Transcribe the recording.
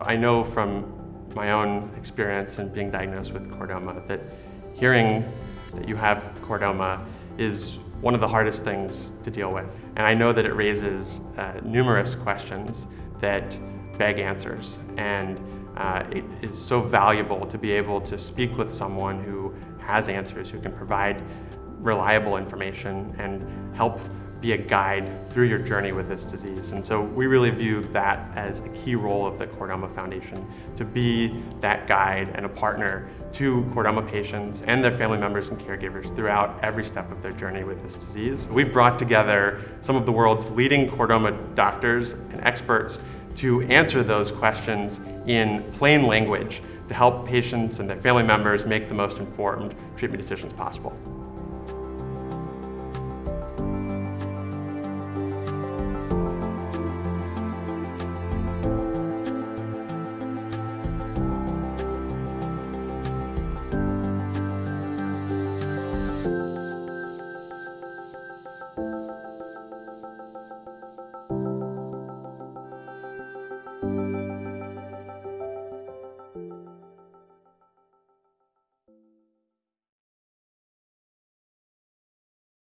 I know from my own experience in being diagnosed with chordoma that hearing that you have chordoma is one of the hardest things to deal with. And I know that it raises uh, numerous questions that beg answers. And uh, it is so valuable to be able to speak with someone who has answers, who can provide reliable information and help be a guide through your journey with this disease. And so we really view that as a key role of the Chordoma Foundation, to be that guide and a partner to chordoma patients and their family members and caregivers throughout every step of their journey with this disease. We've brought together some of the world's leading chordoma doctors and experts to answer those questions in plain language to help patients and their family members make the most informed treatment decisions possible.